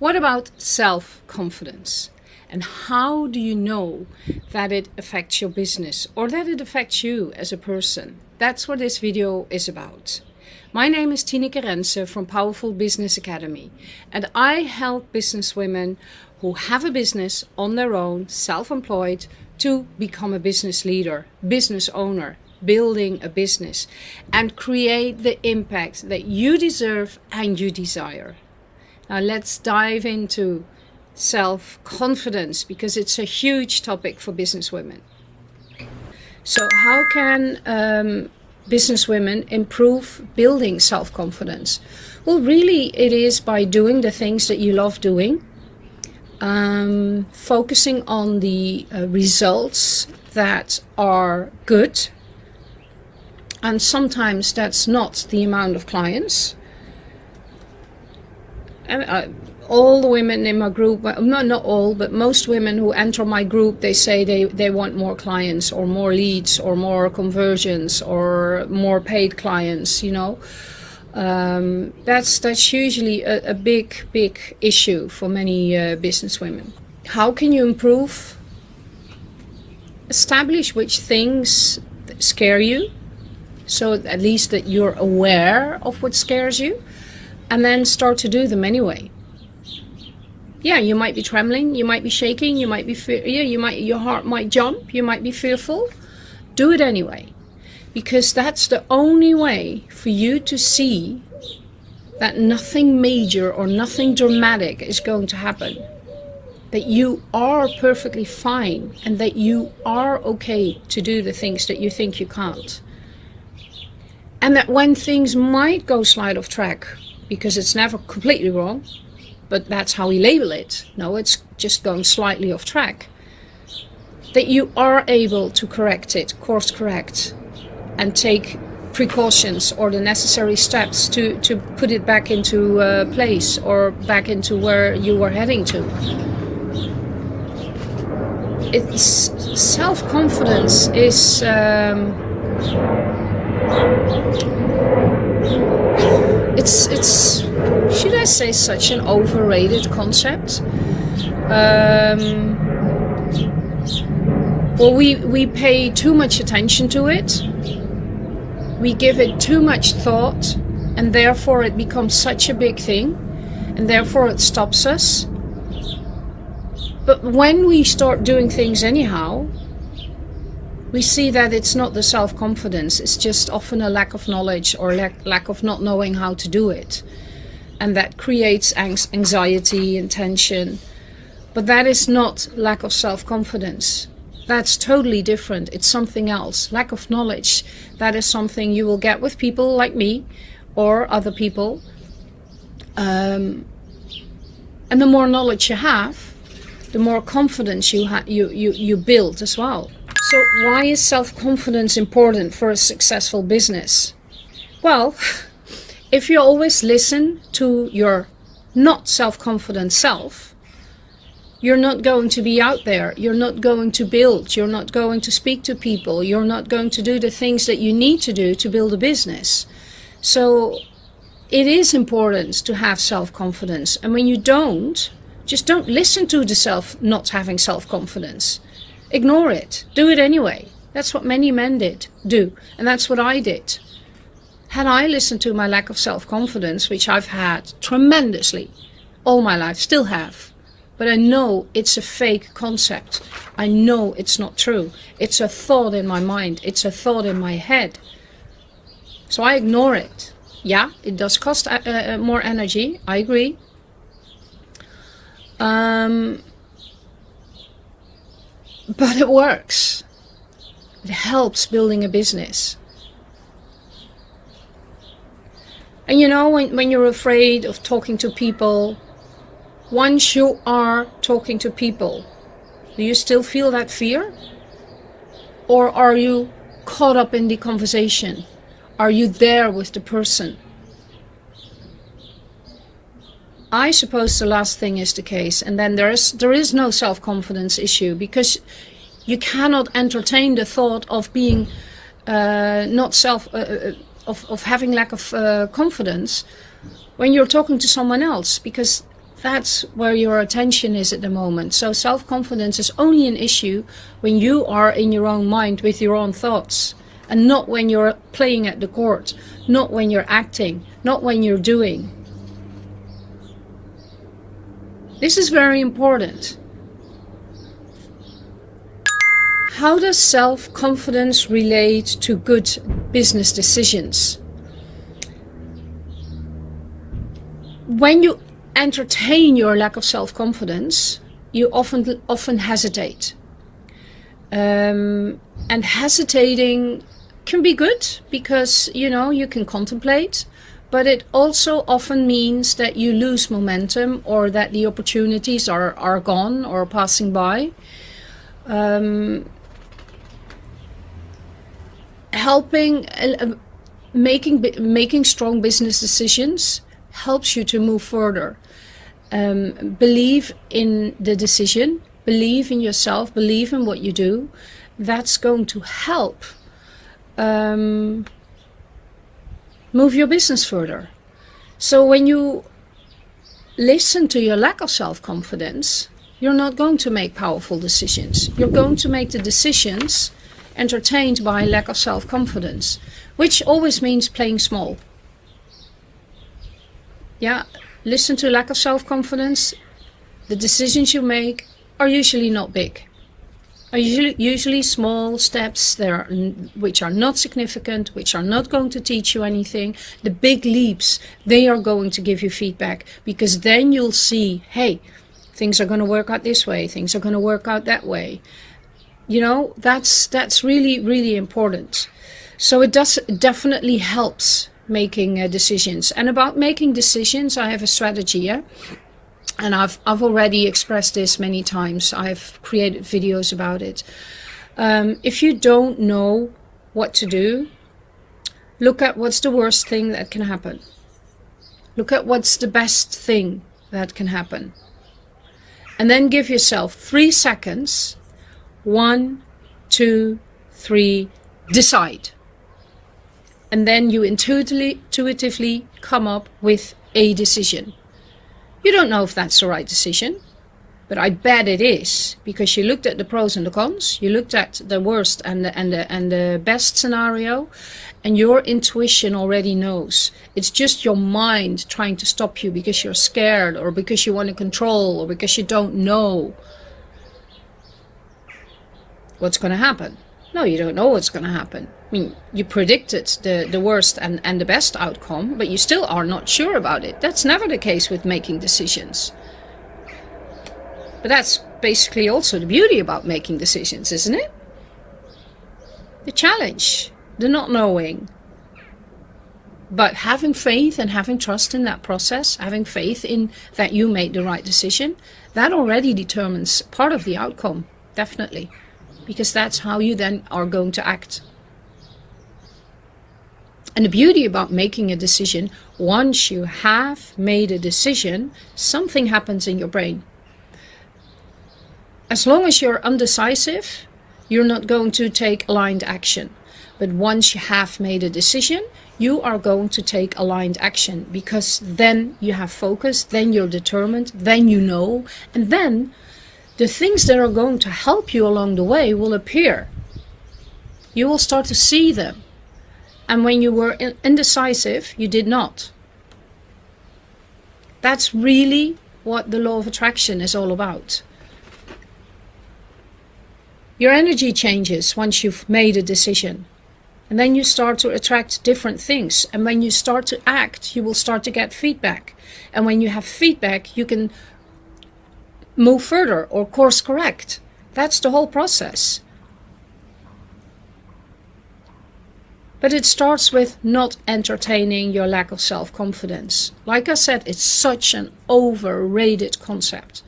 What about self-confidence? And how do you know that it affects your business or that it affects you as a person? That's what this video is about. My name is Tineke Rensen from Powerful Business Academy and I help businesswomen who have a business on their own, self-employed, to become a business leader, business owner, building a business and create the impact that you deserve and you desire. Now let's dive into self-confidence because it's a huge topic for businesswomen. So how can um, businesswomen improve building self-confidence? Well, really it is by doing the things that you love doing, um, focusing on the uh, results that are good and sometimes that's not the amount of clients. All the women in my group, not, not all, but most women who enter my group, they say they, they want more clients or more leads or more conversions or more paid clients, you know. Um, that's, that's usually a, a, big, big issue for many uh, business women. How can you improve? Establish which things scare you so at least that you're aware of what scares you and then start to do them anyway. Yeah you might be trembling you might be shaking you might be yeah you might your heart might jump you might be fearful. Do it anyway because that's the only way for you to see that nothing major or nothing dramatic is going to happen. That you are perfectly fine and that you are okay to do the things that you think you can't. And that when things might go slide off track, because it's never completely wrong, but that's how we label it. No, it's just going slightly off track. That you are able to correct it, course correct, and take precautions or the necessary steps to, to put it back into uh, place or back into where you were heading to. It's self-confidence is um, it's it's should I say such an overrated concept? Um, well, we we pay too much attention to it. We give it too much thought, and therefore it becomes such a big thing, and therefore it stops us. But when we start doing things anyhow, we see that it's not the self-confidence, it's just often a lack of knowledge or lack, lack of not knowing how to do it. And that creates anxiety and tension. But that is not lack of self-confidence. That's totally different. It's something else. Lack of knowledge. That is something you will get with people like me or other people. Um, and the more knowledge you have, the more confidence you, you, you, you build as well. So why is self-confidence important for a successful business? Well, if you always listen to your not self-confident self, you're not going to be out there. You're not going to build. You're not going to speak to people. You're not going to do the things that you need to do to build a business. So it is important to have self-confidence. And when you don't, just don't listen to the self not having self-confidence. Ignore it. Do it anyway. That's what many men did, do. And that's what I did. Had I listened to my lack of self-confidence, which I've had tremendously all my life, still have, but I know it's a fake concept. I know it's not true. It's a thought in my mind. It's a thought in my head. So I ignore it. Yeah, it does cost uh, uh, more energy. I agree. Um, but it works. It helps building a business. And you know, when, when you're afraid of talking to people, once you are talking to people, do you still feel that fear? Or are you caught up in the conversation? Are you there with the person? I suppose the last thing is the case, and then there is there is no self-confidence issue because you cannot entertain the thought of being uh, not self uh, uh, of of having lack of uh, confidence when you're talking to someone else because That's where your attention is at the moment. So self-confidence is only an issue when you are in your own mind with your own thoughts and not when you're playing at the court, not when you're acting, not when you're doing. This is very important. How does self-confidence relate to good business decisions? When you entertain your lack of self-confidence, you often often hesitate. Um, and hesitating can be good because, you know, you can contemplate, but it also often means that you lose momentum or that the opportunities are, are gone or passing by. Um, helping, uh, making, making strong business decisions helps you to move further. Um, believe in the decision, believe in yourself, believe in what you do. That's going to help um, move your business further. So when you listen to your lack of self-confidence, you're not going to make powerful decisions. You're going to make the decisions entertained by lack of self-confidence, which always means playing small yeah, listen to lack of self-confidence. The decisions you make are usually not big. Are usually, usually small steps there, which are not significant, which are not going to teach you anything. The big leaps, they are going to give you feedback because then you'll see, hey, things are going to work out this way, things are going to work out that way. You know, that's, that's really, really important. So it does it definitely helps making uh, decisions. And about making decisions, I have a strategy. Yeah? And I've, I've already expressed this many times. I've created videos about it. Um, if you don't know what to do, look at what's the worst thing that can happen. Look at what's the best thing that can happen. And then give yourself three seconds. One, two, three, decide and then you intuitively, intuitively come up with a decision. You don't know if that's the right decision, but I bet it is because you looked at the pros and the cons, you looked at the worst and the, and the, and the best scenario, and your intuition already knows. It's just your mind trying to stop you because you're scared or because you want to control or because you don't know what's going to happen. No, you don't know what's going to happen. I mean, you predicted the, the worst and, and the best outcome, but you still are not sure about it. That's never the case with making decisions. But that's basically also the beauty about making decisions, isn't it? The challenge, the not knowing. But having faith and having trust in that process, having faith in that you made the right decision, that already determines part of the outcome, definitely. Because that's how you then are going to act. And the beauty about making a decision, once you have made a decision, something happens in your brain. As long as you're undecisive, you're not going to take aligned action. But once you have made a decision, you are going to take aligned action because then you have focus, then you're determined, then you know, and then the things that are going to help you along the way will appear. You will start to see them. And when you were indecisive, you did not. That's really what the law of attraction is all about. Your energy changes once you've made a decision. And then you start to attract different things. And when you start to act, you will start to get feedback. And when you have feedback, you can move further or course correct. That's the whole process. But it starts with not entertaining your lack of self-confidence. Like I said, it's such an overrated concept.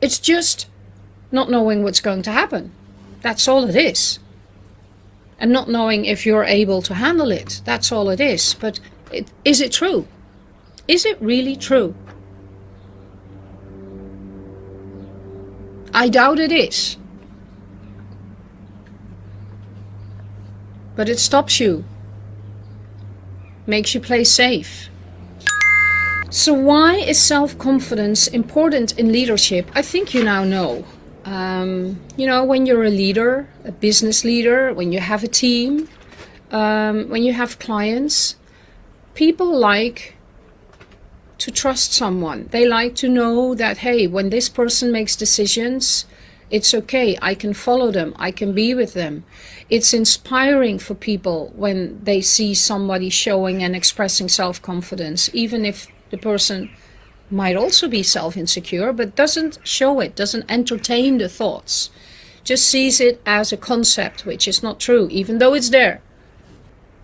It's just not knowing what's going to happen. That's all it is. And not knowing if you're able to handle it. That's all it is. But it, is it true? Is it really true? I doubt it is. But it stops you. Makes you play safe. So why is self-confidence important in leadership? I think you now know. Um, you know, when you're a leader, a business leader, when you have a team, um, when you have clients, people like to trust someone. They like to know that, hey, when this person makes decisions, it's okay. I can follow them. I can be with them. It's inspiring for people when they see somebody showing and expressing self-confidence, even if the person might also be self-insecure, but doesn't show it, doesn't entertain the thoughts, just sees it as a concept, which is not true, even though it's there.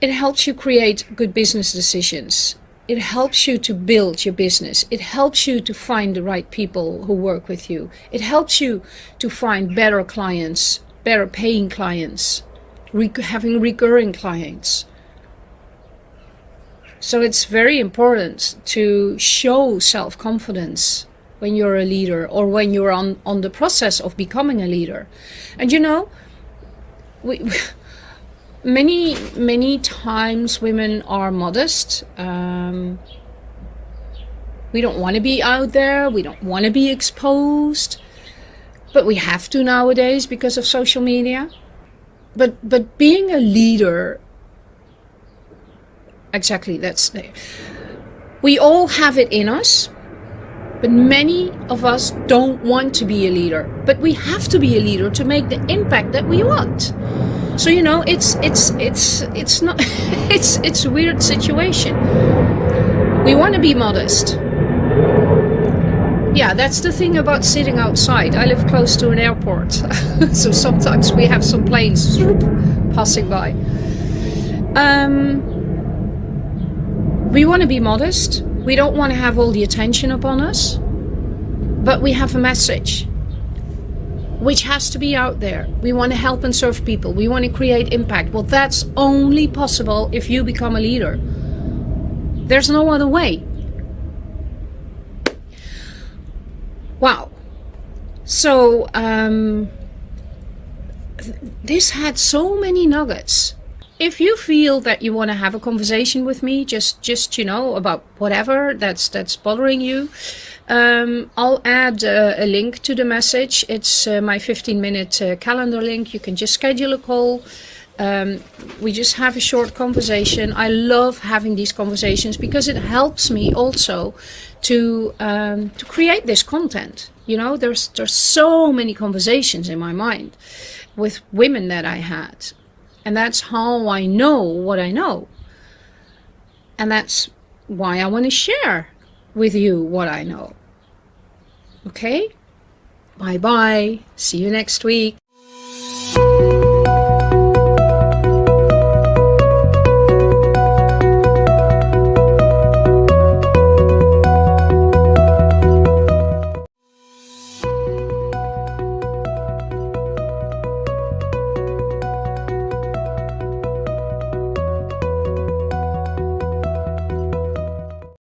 It helps you create good business decisions. It helps you to build your business. It helps you to find the right people who work with you. It helps you to find better clients, better paying clients, having recurring clients. So it's very important to show self-confidence when you're a leader or when you're on, on the process of becoming a leader. And you know, we, many, many times women are modest. Um, we don't want to be out there. We don't want to be exposed. But we have to nowadays because of social media. But, but being a leader exactly that's we all have it in us but many of us don't want to be a leader but we have to be a leader to make the impact that we want so you know it's it's it's it's not it's it's a weird situation we want to be modest yeah that's the thing about sitting outside i live close to an airport so sometimes we have some planes passing by um we want to be modest. We don't want to have all the attention upon us. But we have a message which has to be out there. We want to help and serve people. We want to create impact. Well, that's only possible if you become a leader. There's no other way. Wow. So, um, this had so many nuggets if you feel that you want to have a conversation with me, just just you know about whatever that's that's bothering you, um, I'll add uh, a link to the message. It's uh, my 15 minute uh, calendar link. You can just schedule a call. Um, we just have a short conversation. I love having these conversations because it helps me also to um, to create this content. You know, there's there's so many conversations in my mind with women that I had and that's how I know what I know. And that's why I want to share with you what I know. Okay? Bye bye. See you next week.